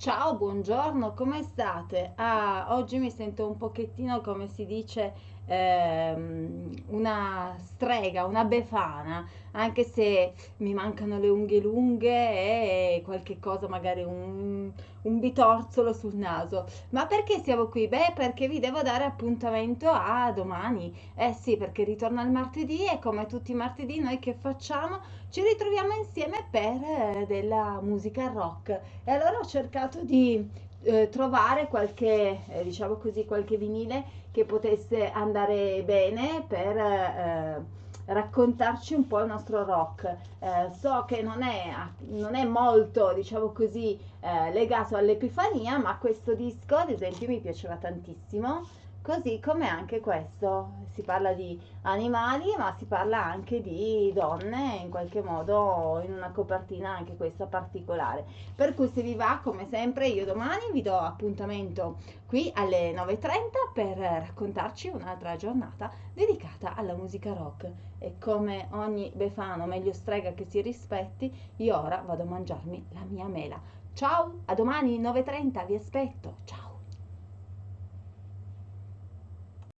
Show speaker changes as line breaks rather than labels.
Ciao, buongiorno, come state? Ah, oggi mi sento un pochettino, come si dice, ehm, una strega, una befana, anche se mi mancano le unghie lunghe e qualche cosa, magari un, un bitorzolo sul naso. Ma perché siamo qui? Beh, perché vi devo dare appuntamento a domani. Eh sì, perché ritorna il martedì e come tutti i martedì noi che facciamo? Ci ritroviamo insieme per eh, della musica rock. E allora ho cercato di eh, trovare qualche, eh, diciamo così, qualche vinile che potesse andare bene per eh, raccontarci un po' il nostro rock. Eh, so che non è, non è molto, diciamo così, eh, legato all'Epifania, ma questo disco, ad esempio, mi piaceva tantissimo. Così come anche questo, si parla di animali, ma si parla anche di donne, in qualche modo in una copertina anche questa particolare. Per cui se vi va, come sempre, io domani vi do appuntamento qui alle 9.30 per raccontarci un'altra giornata dedicata alla musica rock. E come ogni befano, meglio strega che si rispetti, io ora vado a mangiarmi la mia mela. Ciao, a domani 9.30, vi aspetto. Ciao.